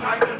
time to